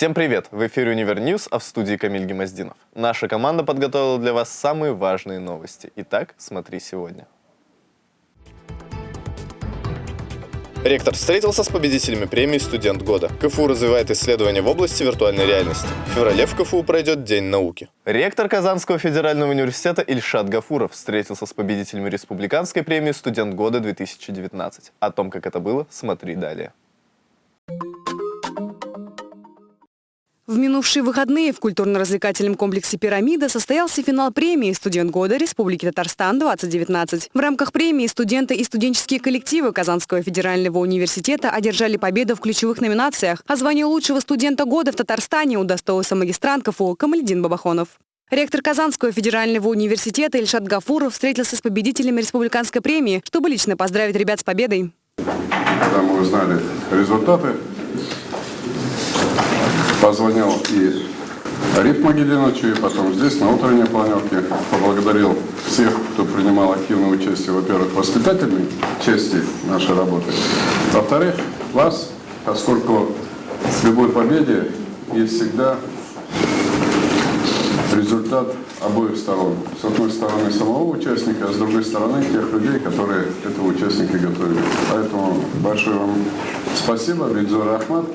Всем привет! В эфире Универ News, а в студии Камиль Гемоздинов. Наша команда подготовила для вас самые важные новости. Итак, смотри сегодня. Ректор встретился с победителями премии «Студент года». КФУ развивает исследования в области виртуальной реальности. В феврале в КФУ пройдет День науки. Ректор Казанского федерального университета Ильшат Гафуров встретился с победителями республиканской премии «Студент года-2019». О том, как это было, смотри далее. В минувшие выходные в культурно-развлекательном комплексе «Пирамида» состоялся финал премии «Студент года Республики Татарстан-2019». В рамках премии студенты и студенческие коллективы Казанского федерального университета одержали победу в ключевых номинациях, а звание лучшего студента года в Татарстане удостоился магистрант КФУ Камальдин Бабахонов. Ректор Казанского федерального университета Ильшат Гафуров встретился с победителями республиканской премии, чтобы лично поздравить ребят с победой. Когда мы узнали результаты, позвонил и Ариф Магединовичу, и потом здесь, на утренней планерке, поблагодарил всех, кто принимал активное участие, во-первых, в воспитательной части нашей работы, во-вторых, вас, поскольку в любой победе есть всегда результат обоих сторон. С одной стороны самого участника, а с другой стороны тех людей, которые этого участника готовили. Поэтому большое вам спасибо, Бидзур Ахмад.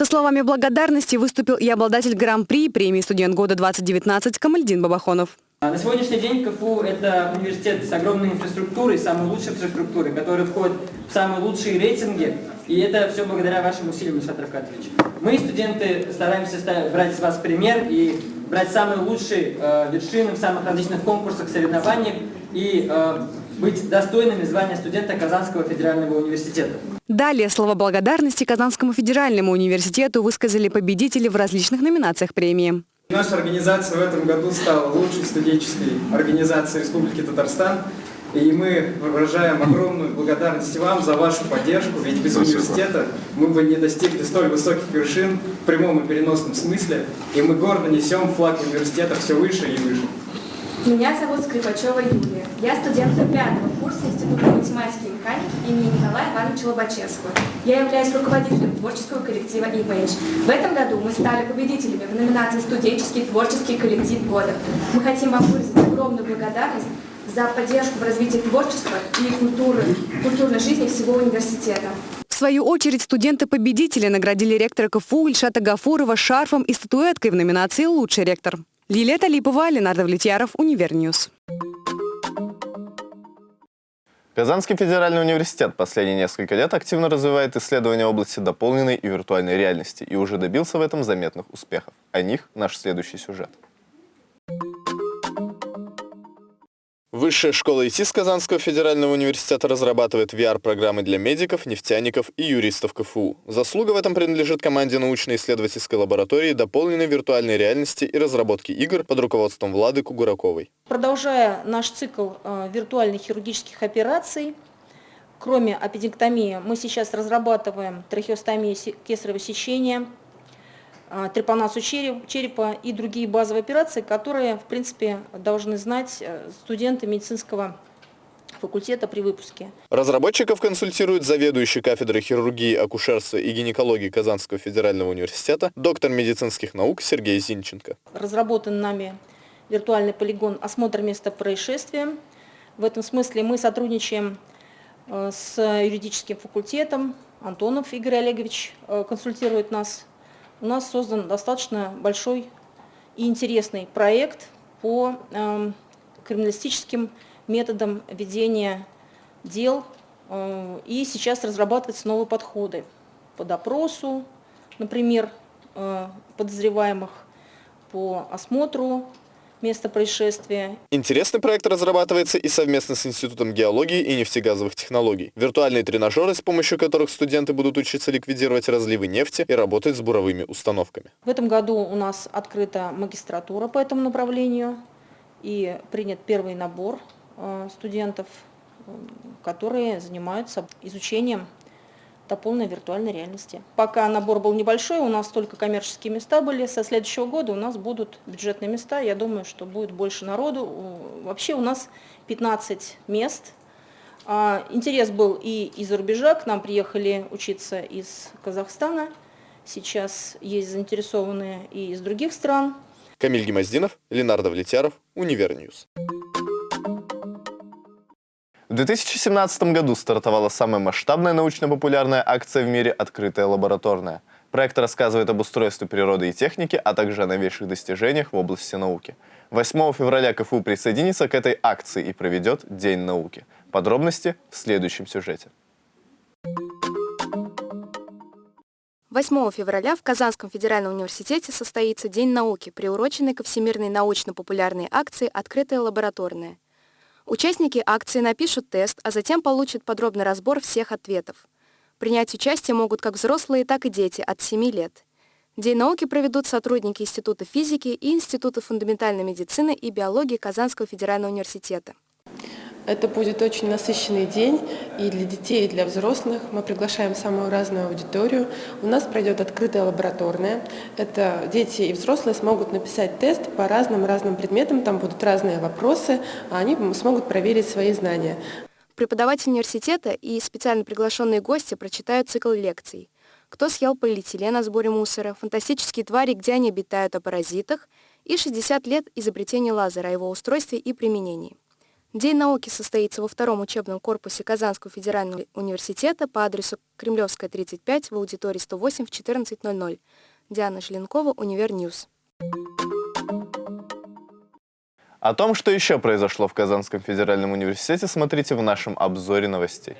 Со словами благодарности выступил и обладатель Гран-при премии «Студент года-2019» Камальдин Бабахонов. На сегодняшний день КФУ – это университет с огромной инфраструктурой, самой лучшей инфраструктурой, который входит в самые лучшие рейтинги. И это все благодаря вашим усилиям, Ильшат Равкатович. Мы, студенты, стараемся брать с вас пример и брать самые лучшие э, вершины в самых различных конкурсах, соревнованиях и э, быть достойными звания студента Казанского федерального университета. Далее слова благодарности Казанскому федеральному университету высказали победители в различных номинациях премии. Наша организация в этом году стала лучшей студенческой организацией Республики Татарстан. И мы выражаем огромную благодарность вам за вашу поддержку, ведь без Спасибо. университета мы бы не достигли столь высоких вершин в прямом и переносном смысле, и мы гордо несем флаг университета все выше и выше. Меня зовут Скрипачева Юлия. Я студентка пятого курса Института математики и механики имени Николая Ивановича Лобачевского. Я являюсь руководителем творческого коллектива Image. В этом году мы стали победителями в номинации «Студенческий творческий коллектив года». Мы хотим вам выразить огромную благодарность за поддержку в развитии творчества и культуры, культурной жизни всего университета. В свою очередь студенты-победители наградили ректора КФУ Ильшата Гафурова шарфом и статуэткой в номинации «Лучший ректор». Лилия Талипова, Ленар Давлетьяров, Универ News. Казанский федеральный университет последние несколько лет активно развивает исследования в области дополненной и виртуальной реальности и уже добился в этом заметных успехов. О них наш следующий сюжет. Высшая школа ИТИС Казанского федерального университета разрабатывает VR-программы для медиков, нефтяников и юристов КФУ. Заслуга в этом принадлежит команде научно-исследовательской лаборатории дополненной виртуальной реальности и разработки игр под руководством Влады Кугураковой. Продолжая наш цикл э, виртуальных хирургических операций, кроме аппендиктомии, мы сейчас разрабатываем трахеостомию кесарево сечения, трепанацию черепа и другие базовые операции, которые, в принципе, должны знать э, студенты медицинского факультета при выпуске. Разработчиков консультирует заведующий кафедрой хирургии, акушерства и гинекологии Казанского федерального университета, доктор медицинских наук Сергей Зинченко. Разработан нами виртуальный полигон «Осмотр места происшествия». В этом смысле мы сотрудничаем э, с юридическим факультетом. Антонов Игорь Олегович э, консультирует нас у нас создан достаточно большой и интересный проект по э, криминалистическим методам ведения дел. Э, и сейчас разрабатываются новые подходы по допросу, например, э, подозреваемых, по осмотру место происшествия. Интересный проект разрабатывается и совместно с Институтом геологии и нефтегазовых технологий. Виртуальные тренажеры, с помощью которых студенты будут учиться ликвидировать разливы нефти и работать с буровыми установками. В этом году у нас открыта магистратура по этому направлению и принят первый набор э, студентов, э, которые занимаются изучением дополненной виртуальной реальности. Пока набор был небольшой, у нас только коммерческие места были. Со следующего года у нас будут бюджетные места. Я думаю, что будет больше народу. Вообще у нас 15 мест. А, интерес был и из-за рубежа. К нам приехали учиться из Казахстана. Сейчас есть заинтересованные и из других стран. Камиль Гемоздинов, Ленар Давлетьяров, Универ News. В 2017 году стартовала самая масштабная научно-популярная акция в мире «Открытая лабораторная». Проект рассказывает об устройстве природы и техники, а также о новейших достижениях в области науки. 8 февраля КФУ присоединится к этой акции и проведет День науки. Подробности в следующем сюжете. 8 февраля в Казанском федеральном университете состоится День науки, приуроченный ко всемирной научно-популярной акции «Открытая лабораторная». Участники акции напишут тест, а затем получат подробный разбор всех ответов. Принять участие могут как взрослые, так и дети от 7 лет. День науки проведут сотрудники Института физики и Института фундаментальной медицины и биологии Казанского федерального университета. Это будет очень насыщенный день и для детей, и для взрослых. Мы приглашаем самую разную аудиторию. У нас пройдет открытая лабораторная. Это дети и взрослые смогут написать тест по разным-разным предметам. Там будут разные вопросы, а они смогут проверить свои знания. Преподаватель университета и специально приглашенные гости прочитают цикл лекций. Кто съел полиэтилен о сборе мусора, фантастические твари, где они обитают о паразитах и 60 лет изобретения лазера, о его устройстве и применении. День науки состоится во втором учебном корпусе Казанского федерального университета по адресу Кремлевская, 35, в аудитории 108 в 14.00. Диана Желенкова, Универ News. О том, что еще произошло в Казанском федеральном университете, смотрите в нашем обзоре новостей.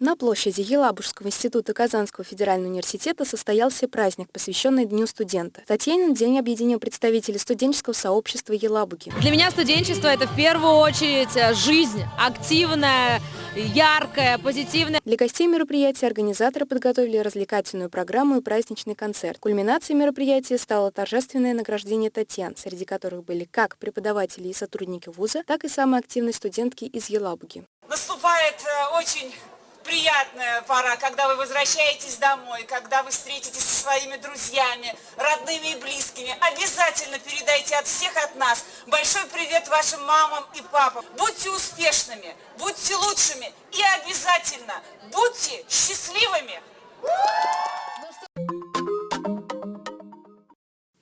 На площади Елабужского института Казанского федерального университета состоялся праздник, посвященный Дню студента. Татьянин день объединил представителей студенческого сообщества Елабуги. Для меня студенчество – это в первую очередь э, жизнь активная, яркая, позитивная. Для гостей мероприятия организаторы подготовили развлекательную программу и праздничный концерт. Кульминацией мероприятия стало торжественное награждение Татьян, среди которых были как преподаватели и сотрудники вуза, так и самые активные студентки из Елабуги. Наступает э, очень приятная пора, когда вы возвращаетесь домой, когда вы встретитесь со своими друзьями, родными и близкими. Обязательно передайте от всех от нас большой привет вашим мамам и папам. Будьте успешными, будьте лучшими и обязательно будьте счастливыми.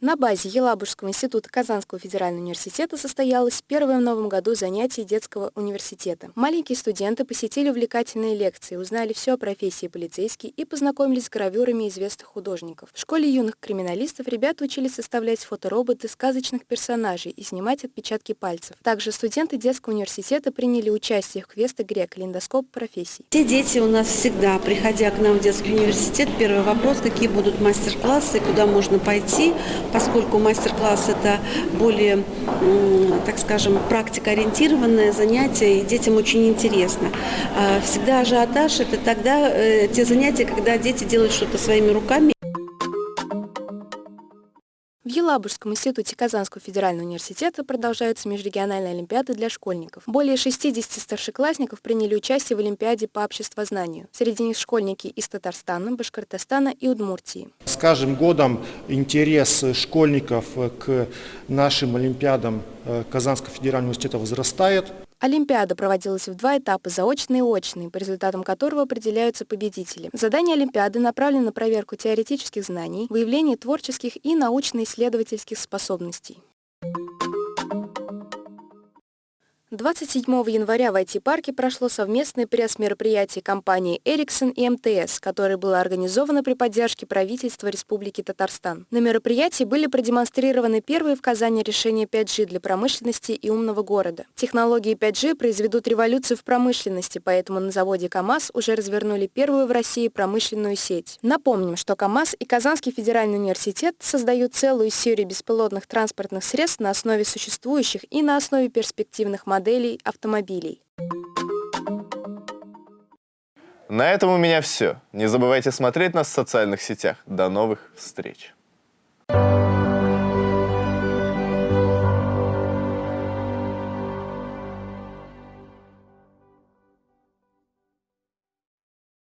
На базе Елабужского института Казанского федерального университета состоялось первое в новом году занятие детского университета. Маленькие студенты посетили увлекательные лекции, узнали все о профессии полицейский и познакомились с гравюрами известных художников. В школе юных криминалистов ребята учились составлять фотороботы сказочных персонажей и снимать отпечатки пальцев. Также студенты детского университета приняли участие в квест-игре «Калейдоскоп профессий». Все дети у нас всегда, приходя к нам в детский университет, первый вопрос, какие будут мастер-классы, куда можно пойти, поскольку мастер-класс это более, так скажем, практикоориентированное занятие, и детям очень интересно. А всегда ажиотаж – это тогда э, те занятия, когда дети делают что-то своими руками. Елабужском институте Казанского федерального университета продолжаются межрегиональные олимпиады для школьников. Более 60 старшеклассников приняли участие в Олимпиаде по обществознанию. Среди них школьники из Татарстана, Башкортостана и Удмуртии. С каждым годом интерес школьников к нашим олимпиадам э, Казанского федерального университета возрастает. Олимпиада проводилась в два этапа, заочный и очный, по результатам которого определяются победители. Задания Олимпиады направлены на проверку теоретических знаний, выявление творческих и научно-исследовательских способностей. 27 января в IT-парке прошло совместное пресс-мероприятие компании Ericsson и МТС, которое было организовано при поддержке правительства Республики Татарстан. На мероприятии были продемонстрированы первые в Казани решения 5G для промышленности и умного города. Технологии 5G произведут революцию в промышленности, поэтому на заводе КАМАЗ уже развернули первую в России промышленную сеть. Напомним, что КАМАЗ и Казанский федеральный университет создают целую серию беспилотных транспортных средств на основе существующих и на основе перспективных моделей моделей автомобилей. На этом у меня все. Не забывайте смотреть нас в социальных сетях. До новых встреч! Thank you